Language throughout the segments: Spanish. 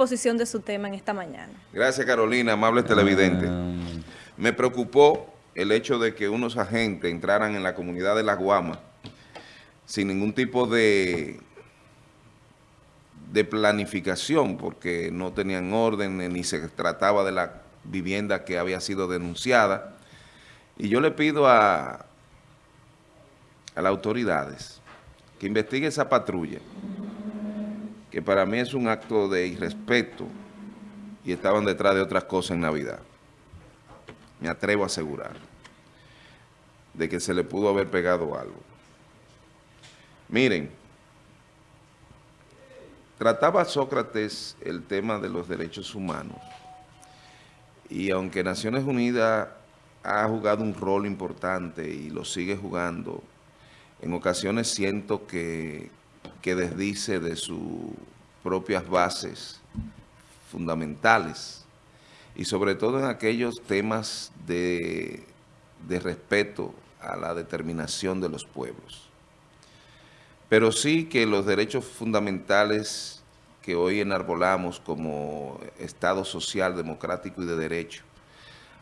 exposición de su tema en esta mañana. Gracias Carolina, amables televidentes. Me preocupó el hecho de que unos agentes entraran en la comunidad de La Guama sin ningún tipo de, de planificación, porque no tenían orden ni se trataba de la vivienda que había sido denunciada. Y yo le pido a, a las autoridades que investigue esa patrulla, que para mí es un acto de irrespeto y estaban detrás de otras cosas en Navidad. Me atrevo a asegurar de que se le pudo haber pegado algo. Miren, trataba Sócrates el tema de los derechos humanos y aunque Naciones Unidas ha jugado un rol importante y lo sigue jugando, en ocasiones siento que, que desdice de sus propias bases fundamentales y sobre todo en aquellos temas de, de respeto a la determinación de los pueblos. Pero sí que los derechos fundamentales que hoy enarbolamos como Estado social, democrático y de derecho,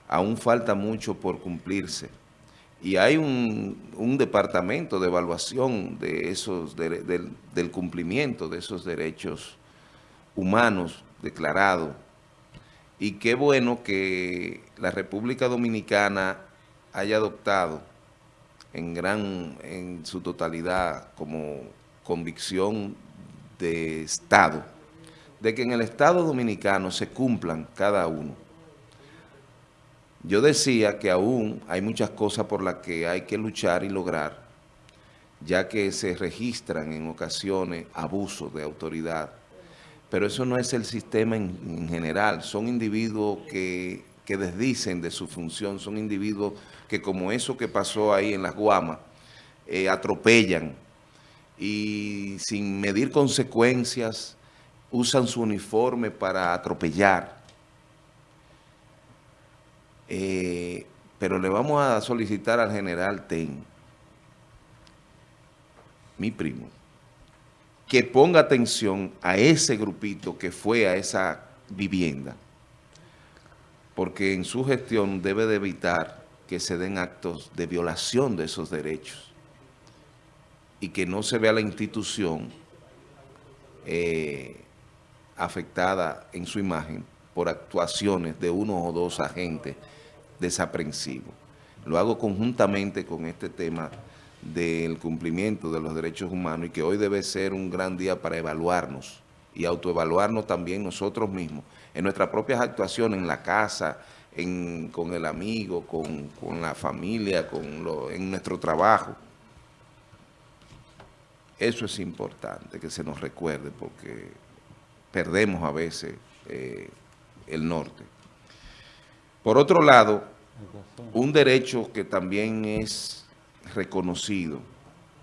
aún falta mucho por cumplirse. Y hay un, departamento de evaluación de esos del, cumplimiento de esos derechos humanos declarados. Y qué bueno que la República Dominicana haya adoptado en, gran, en su totalidad como convicción de Estado, de que en el Estado Dominicano se cumplan cada uno yo decía que aún hay muchas cosas por las que hay que luchar y lograr, ya que se registran en ocasiones abusos de autoridad. Pero eso no es el sistema en, general, son individuos que, desdicen de su función, son individuos que como eso que pasó ahí en las Guamas, eh, atropellan y sin medir consecuencias usan su uniforme para atropellar eh, pero le vamos a solicitar al general Ten, mi primo, que ponga atención a ese grupito que fue a esa vivienda, porque en su gestión debe de evitar que se den actos de violación de esos derechos y que no se vea la institución eh, afectada en su imagen por actuaciones de uno o dos agentes desaprensivo. Lo hago conjuntamente con este tema del cumplimiento de los derechos humanos y que hoy debe ser un gran día para evaluarnos y autoevaluarnos también nosotros mismos en nuestras propias actuaciones en la casa, con el amigo, con, la familia, con lo, en nuestro trabajo. Eso es importante que se nos recuerde porque perdemos a veces eh, el norte. Por otro lado, un derecho que también es reconocido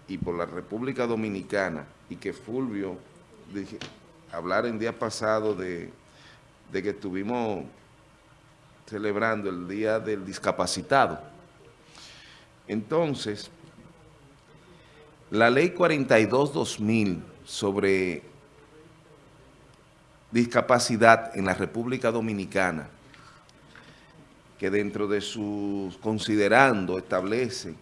y por la República Dominicana y que Fulvio, dije, hablar en día pasado de, de que estuvimos celebrando el Día del Discapacitado. Entonces, la Ley 42-2000 sobre discapacidad en la República Dominicana que dentro de sus considerando establece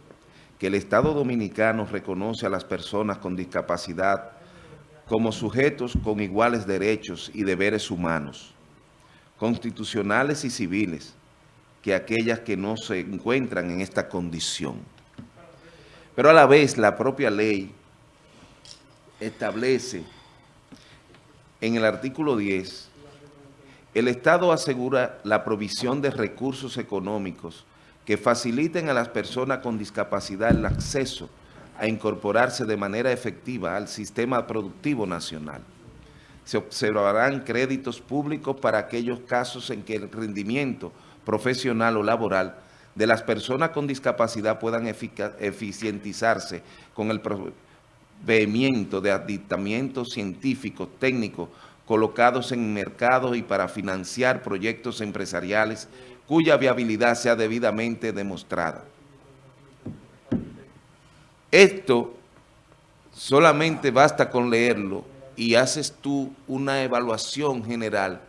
que el Estado Dominicano reconoce a las personas con discapacidad como sujetos con iguales derechos y deberes humanos, constitucionales y civiles, que aquellas que no se encuentran en esta condición. Pero a la vez la propia ley establece en el artículo 10 el Estado asegura la provisión de recursos económicos que faciliten a las personas con discapacidad el acceso a incorporarse de manera efectiva al sistema productivo nacional. Se observarán créditos públicos para aquellos casos en que el rendimiento profesional o laboral de las personas con discapacidad puedan eficientizarse con el proveimiento de aditamientos científicos, técnicos, colocados en mercados y para financiar proyectos empresariales cuya viabilidad sea debidamente demostrada. Esto solamente basta con leerlo y haces tú una evaluación general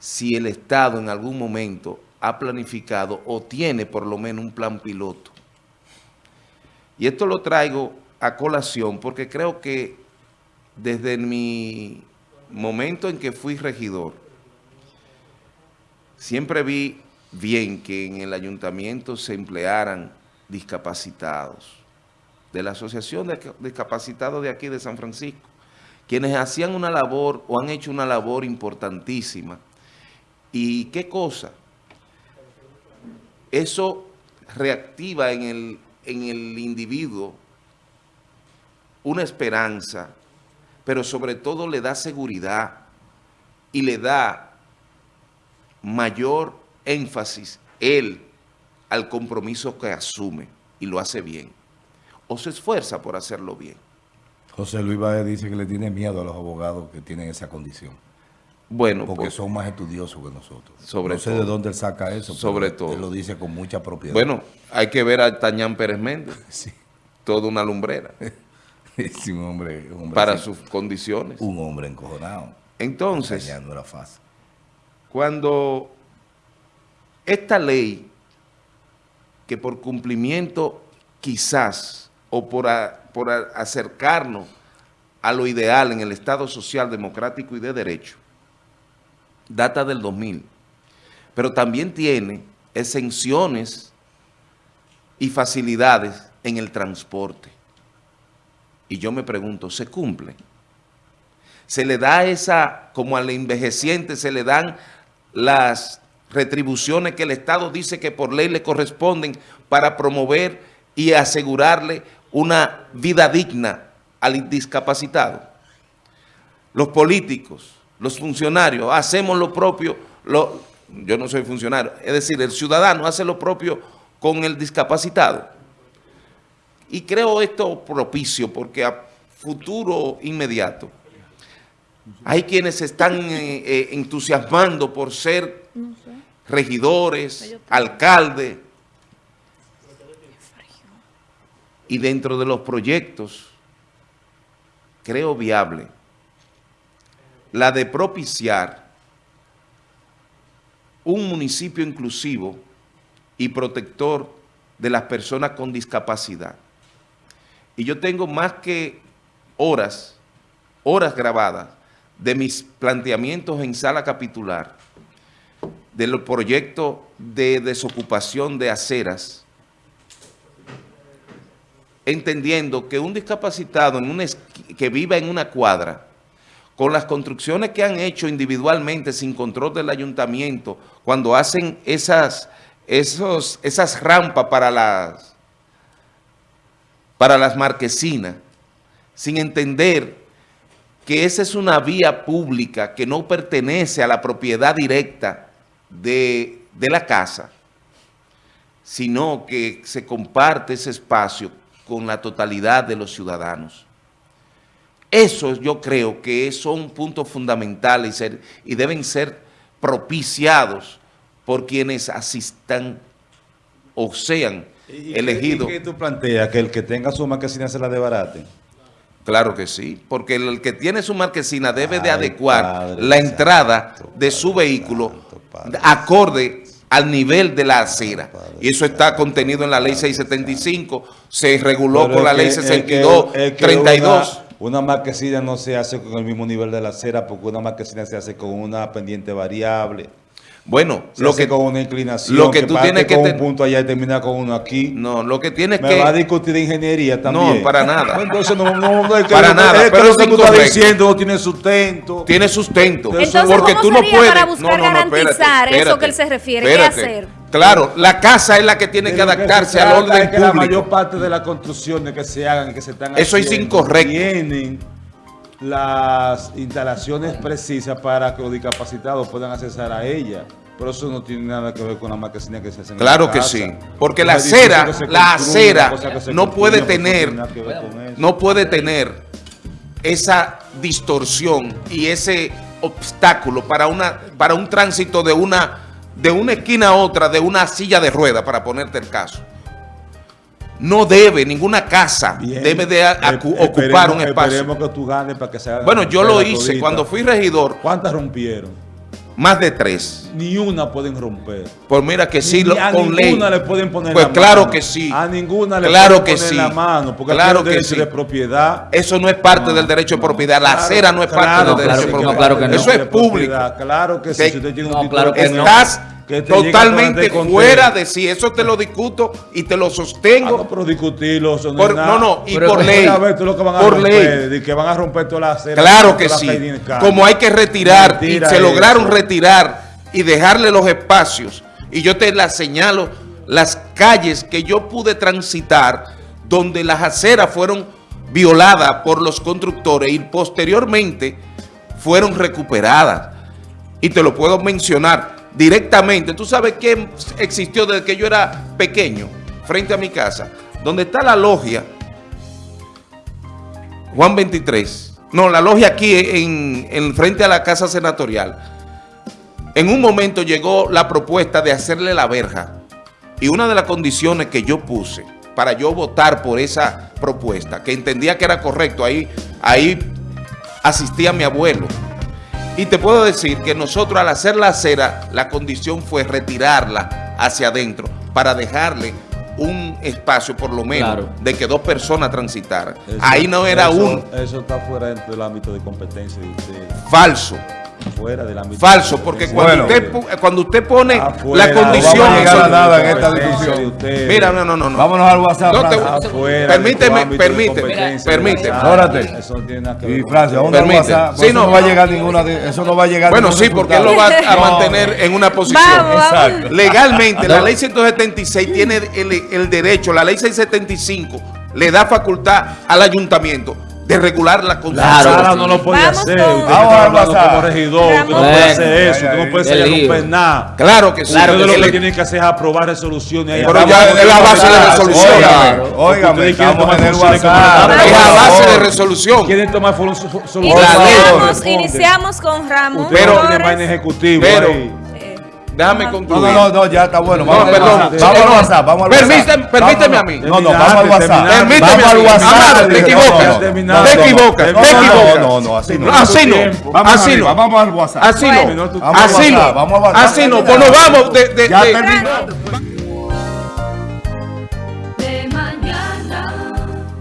si el Estado en algún momento ha planificado o tiene por lo menos un plan piloto. Y esto lo traigo a colación porque creo que desde mi momento en que fui regidor, siempre vi bien que en el ayuntamiento se emplearan discapacitados, de la Asociación de Discapacitados de aquí de San Francisco, quienes hacían una labor o han hecho una labor importantísima. ¿Y qué cosa? Eso reactiva en el, en el individuo una esperanza, pero sobre todo le da seguridad y le da mayor énfasis él al compromiso que asume y lo hace bien, o se esfuerza por hacerlo bien. José Luis Baez dice que le tiene miedo a los abogados que tienen esa condición. Bueno, porque pues, son más estudiosos que nosotros. Sobre no sé de dónde él saca eso. Sobre todo. Él lo dice con mucha propiedad. Bueno, hay que ver a Tañán Pérez Méndez. Sí. Toda una lumbrera. sí, un hombre, Para sus condiciones. Un hombre encojonado. Entonces, era fácil. cuando esta ley, que por cumplimiento quizás, o por, por acercarnos a lo ideal en el Estado social, democrático y de derecho, data del 2000, pero también tiene exenciones y facilidades en el transporte. Y yo me pregunto, ¿se cumple? Se le da esa, como al envejeciente, se le dan las retribuciones que el Estado dice que por ley le corresponden para promover y asegurarle una vida digna al discapacitado. Los políticos, los funcionarios, hacemos lo propio, yo no soy funcionario, es decir, el ciudadano hace lo propio con el discapacitado. Y creo esto propicio porque a futuro inmediato hay quienes se están eh, eh, entusiasmando por ser regidores, alcaldes, y dentro de los proyectos creo viable la de propiciar un municipio inclusivo y protector de las personas con discapacidad. Y yo tengo más que horas, horas grabadas de mis planteamientos en sala capitular del proyecto de desocupación de aceras, entendiendo que un discapacitado que viva en una cuadra, con las construcciones que han hecho individualmente sin control del ayuntamiento, cuando hacen esas, esas rampas para las, para las marquesinas, sin entender que esa es una vía pública que no pertenece a la propiedad directa de, la casa, sino que se comparte ese espacio con la totalidad de los ciudadanos. Eso yo creo que son puntos fundamentales y, deben ser propiciados por quienes asistan o sean ¿Y qué tú planteas? ¿Que el que tenga su marquesina se la debarate? Claro que sí, porque el que tiene su marquesina debe de adecuar la entrada de su vehículo acorde al nivel de la acera. Y eso está contenido en la ley 675, se reguló con la ley 62, 32. Una, marquesina no se hace con el mismo nivel de la acera porque una marquesina se hace con una pendiente variable. Bueno, lo que con una inclinación, lo que, tú tienes que con un punto allá y termina con uno aquí. No, lo que tienes que me va a discutir de ingeniería también. No, para nada. Entonces no, no, no es que para nada. Es pero lo que tú estás diciendo no tiene sustento. Tiene sustento. Entonces, porque ¿cómo tú no puedes para buscar garantizar eso que él se refiere? ¿Qué hacer? Claro, la casa es la que tiene que adaptarse al orden es que La mayor parte de las construcciones que se hagan, que se están Eso es incorrecto. Tienen las instalaciones precisas para que los discapacitados puedan acceder a ella. Pero eso no tiene nada que ver con la marquesina que se hace Claro que sí, porque la acera, la acera no puede tener, no puede tener esa distorsión y ese obstáculo para una para un tránsito de una de una esquina a otra de una silla de rueda para ponerte el caso. No debe, ninguna casa Bien. debe de ocupar un espacio. Esperemos que tú ganes para que se haga Bueno, yo lo hice todita. cuando fui regidor, ¿Cuántas rompieron? más de tres. Ni una pueden romper. Pues mira que sí, Ni lo- a con ley. ninguna le pueden poner Pues la claro mano. que sí. A ninguna le Claro pueden que poner sí. la mano. Porque Claro que derecho sí. de propiedad. Eso no es parte del derecho de propiedad. La Claro, acera no es parte claro, del derecho de propiedad. no, claro que no. Eso es público. Claro que sí. Si usted tiene un No, título claro que que no. Estás totalmente fuera de sí. Eso te lo discuto y te lo Ah, no, sostengo. pero discutirlo, eso no Por- nada. no, no, y Pero por ley. Lo que van a Por romper, ley. que van a romper toda la acera. Claro que sí. Como hay que retirar y se lograron retirar y dejarle los espacios. Y yo te las señalo, las calles que yo pude transitar donde las aceras fueron violadas por los constructores y posteriormente fueron recuperadas. Y te lo puedo mencionar directamente. Tú sabes que existió desde que yo era pequeño, frente a mi casa, donde está la logia Juan 23. No, la logia aquí en, en frente a la casa senatorial. En un momento llegó la propuesta de hacerle la verja. Y una de las condiciones que yo puse para yo votar por esa propuesta, que entendía que era correcto, ahí, ahí asistía mi abuelo. Y te puedo decir que nosotros al hacer la acera, la condición fue retirarla hacia adentro para dejarle un espacio por lo menos Claro. de que dos personas transitaran. Eso- Ahí no era eso- un Eso está fuera dentro del ámbito de competencia de usted. falso. Fuera del ámbito Falso, porque cuando, de usted, pu- cuando usted pone Afuera, la no condición... vamos a llegar a eso- nada en esta discusión. Mira, no, no, no. no. Vámonos al WhatsApp, No te-. Afuera Permíteme, permíteme, permíteme. Espérate. Eso no tiene que ver Y Francia. WhatsApp. Sí, no. no va a llegar ninguna, de- eso no va a llegar Bueno, sí, porque él lo va a No. mantener en una posición. Exacto. Legalmente, la ley 176 tiene el, el derecho, la ley 675 le da facultad al ayuntamiento de regular la construcción. Claro. Sara no lo puede Vamos hacer. Usted Vamos está como regidor. Usted no puede hacer eso. Usted no puede lío. romper nada. Claro que sí. Claro Ustedes que lo que tienen que hacer es aprobar resoluciones. Pero ya es la base de resolución. Ustedes quieren estamos en el WhatsApp. Es la base de resolución. Quieren tomar soluciones. Iniciamos, con Ramón Usted Pero- tiene Pero- ahí. Déjame. No, concluir. no, no, no, ya está bueno. Vamos No, al perdón. Vamos al no. WhatsApp. Vamos al Permíteme- WhatsApp. permíteme Vámonos. a mí. No, no, vamos al WhatsApp. Permíteme al. WhatsApp. Amado, te No, equivocas. no. Te equivocas. No, Te no, equivocas. no, no, así no. Así no. Así no. Vamos al WhatsApp. Así no. Así no. vamos al WhatsApp. Así no. Pues nos vamos de... Ya terminó.